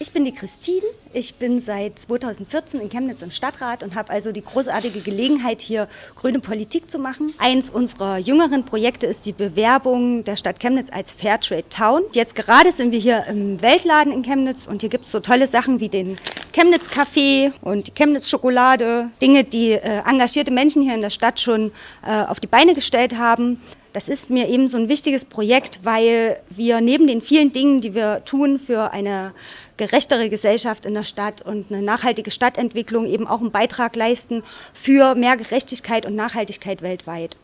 Ich bin die Christine. Ich bin seit 2014 in Chemnitz im Stadtrat und habe also die großartige Gelegenheit, hier grüne Politik zu machen. Eins unserer jüngeren Projekte ist die Bewerbung der Stadt Chemnitz als Fairtrade Town. Jetzt gerade sind wir hier im Weltladen in Chemnitz und hier gibt es so tolle Sachen wie den Chemnitz Café und die Chemnitz Schokolade. Dinge, die äh, engagierte Menschen hier in der Stadt schon äh, auf die Beine gestellt haben. Das ist mir eben so ein wichtiges Projekt, weil wir neben den vielen Dingen, die wir tun für eine gerechtere Gesellschaft in der Stadt und eine nachhaltige Stadtentwicklung eben auch einen Beitrag leisten für mehr Gerechtigkeit und Nachhaltigkeit weltweit.